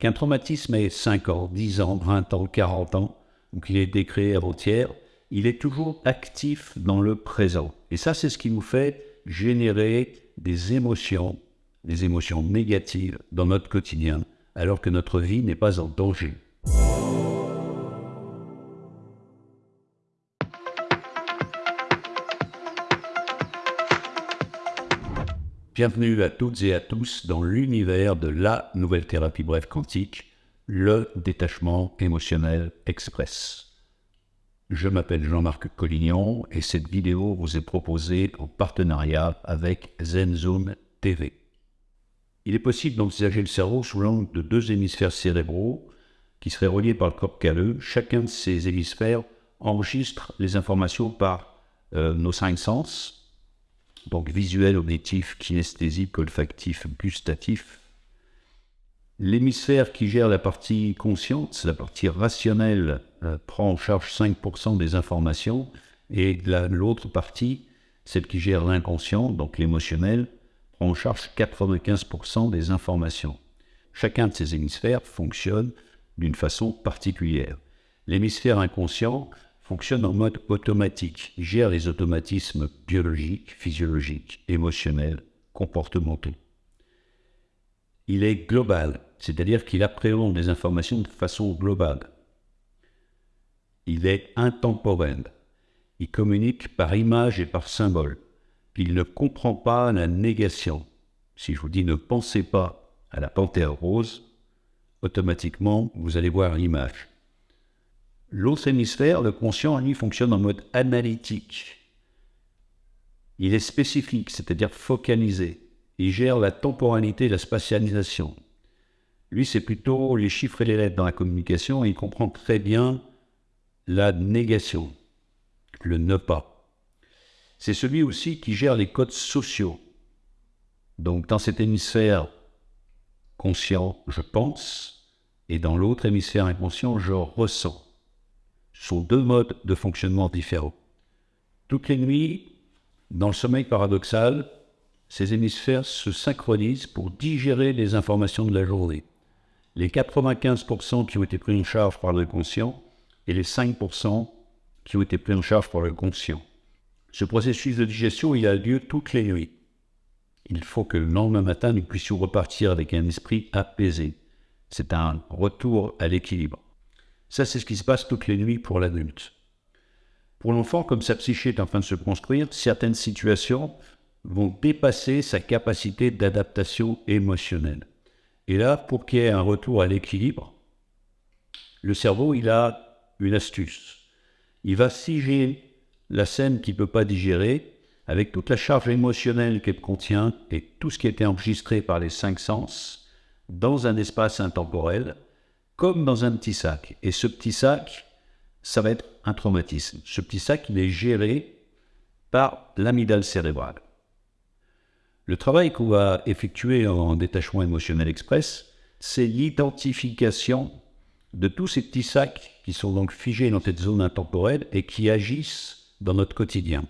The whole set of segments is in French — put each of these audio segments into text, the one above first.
Qu'un traumatisme ait 5 ans, 10 ans, 20 ans, 40 ans, ou qu'il ait été créé avant-hier, il est toujours actif dans le présent. Et ça, c'est ce qui nous fait générer des émotions, des émotions négatives dans notre quotidien, alors que notre vie n'est pas en danger. Bienvenue à toutes et à tous dans l'univers de la nouvelle thérapie brève quantique, le détachement émotionnel express. Je m'appelle Jean-Marc Collignon et cette vidéo vous est proposée en partenariat avec ZenZoom TV. Il est possible d'envisager le cerveau sous l'angle de deux hémisphères cérébraux qui seraient reliés par le corps calleux. Chacun de ces hémisphères enregistre les informations par euh, nos cinq sens, donc visuel, auditif, kinesthésique, olfactif, gustatif. L'hémisphère qui gère la partie consciente, la partie rationnelle, euh, prend en charge 5% des informations, et l'autre partie, celle qui gère l'inconscient, donc l'émotionnel, prend en charge 95% des informations. Chacun de ces hémisphères fonctionne d'une façon particulière. L'hémisphère inconscient fonctionne en mode automatique. Gère les automatismes biologiques, physiologiques, émotionnels, comportementaux. Il est global, c'est-à-dire qu'il appréhende les informations de façon globale. Il est intemporel. Il communique par image et par symbole. Il ne comprend pas la négation. Si je vous dis ne pensez pas à la panthère rose, automatiquement vous allez voir l'image. L'autre hémisphère, le conscient, lui, fonctionne en mode analytique. Il est spécifique, c'est-à-dire focalisé. Il gère la temporalité et la spatialisation. Lui, c'est plutôt les chiffres et les lettres dans la communication et il comprend très bien la négation, le ne pas. C'est celui aussi qui gère les codes sociaux. Donc, dans cet hémisphère conscient, je pense, et dans l'autre hémisphère inconscient, je ressens sont deux modes de fonctionnement différents. Toutes les nuits, dans le sommeil paradoxal, ces hémisphères se synchronisent pour digérer les informations de la journée. Les 95% qui ont été pris en charge par le conscient et les 5% qui ont été pris en charge par le conscient. Ce processus de digestion, il a lieu toutes les nuits. Il faut que le lendemain matin, nous puissions repartir avec un esprit apaisé. C'est un retour à l'équilibre. Ça, c'est ce qui se passe toutes les nuits pour l'adulte. Pour l'enfant, comme sa psyché est en train de se construire, certaines situations vont dépasser sa capacité d'adaptation émotionnelle. Et là, pour qu'il y ait un retour à l'équilibre, le cerveau, il a une astuce. Il va siger la scène qu'il ne peut pas digérer avec toute la charge émotionnelle qu'elle contient et tout ce qui a été enregistré par les cinq sens dans un espace intemporel comme dans un petit sac. Et ce petit sac, ça va être un traumatisme. Ce petit sac, il est géré par l'amygdale cérébrale. Le travail qu'on va effectuer en détachement émotionnel express, c'est l'identification de tous ces petits sacs qui sont donc figés dans cette zone intemporelle et qui agissent dans notre quotidien.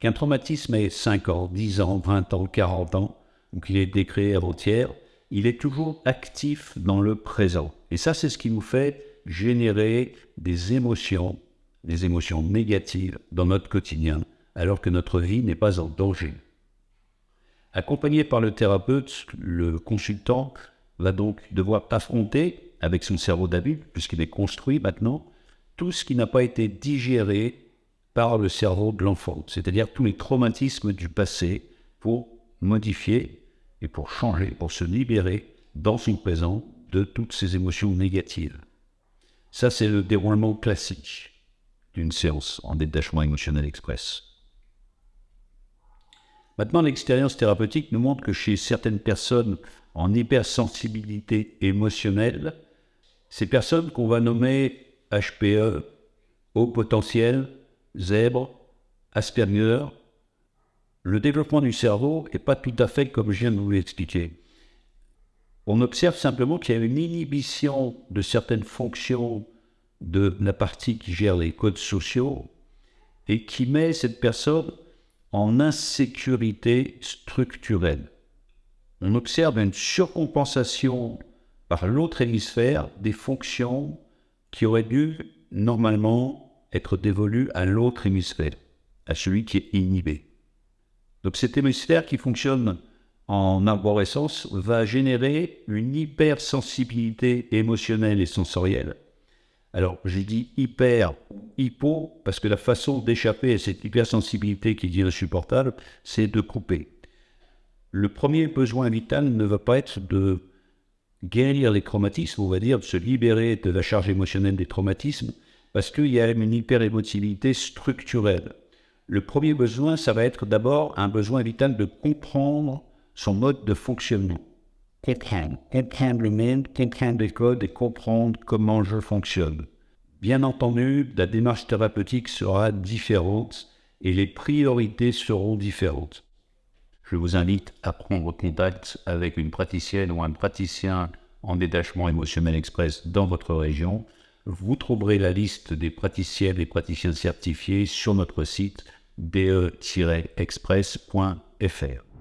Qu'un traumatisme ait 5 ans, 10 ans, 20 ans, 40 ans, ou qu'il ait été créé avant-hier, il est toujours actif dans le présent. Et ça, c'est ce qui nous fait générer des émotions, des émotions négatives dans notre quotidien, alors que notre vie n'est pas en danger. Accompagné par le thérapeute, le consultant va donc devoir affronter, avec son cerveau d'adulte, puisqu'il est construit maintenant, tout ce qui n'a pas été digéré par le cerveau de l'enfant, c'est-à-dire tous les traumatismes du passé pour modifier et pour changer, pour se libérer dans son présent de toutes ces émotions négatives. Ça, c'est le déroulement classique d'une séance en détachement émotionnel express. Maintenant, l'expérience thérapeutique nous montre que chez certaines personnes en hypersensibilité émotionnelle, ces personnes qu'on va nommer HPE, haut potentiel, zèbre, Asperger, le développement du cerveau n'est pas tout à fait comme je viens de vous l'expliquer. On observe simplement qu'il y a une inhibition de certaines fonctions de la partie qui gère les codes sociaux et qui met cette personne en insécurité structurelle. On observe une surcompensation par l'autre hémisphère des fonctions qui auraient dû normalement être dévolues à l'autre hémisphère, à celui qui est inhibé. Donc cet hémisphère qui fonctionne en arborescence va générer une hypersensibilité émotionnelle et sensorielle. Alors j'ai dit hyper ou hypo parce que la façon d'échapper à cette hypersensibilité qui dit insupportable, c'est de couper. Le premier besoin vital ne va pas être de guérir les traumatismes, on va dire, de se libérer de la charge émotionnelle des traumatismes, parce qu'il y a une hyperémotivité structurelle. Le premier besoin, ça va être d'abord un besoin vital de comprendre son mode de fonctionnement. Comprendre, comprendre le monde, comprendre les codes et comprendre comment je fonctionne. Bien entendu, la démarche thérapeutique sera différente et les priorités seront différentes. Je vous invite à prendre contact avec une praticienne ou un praticien en détachement émotionnel express dans votre région. Vous trouverez la liste des praticiennes et praticiens certifiés sur notre site be-express.fr.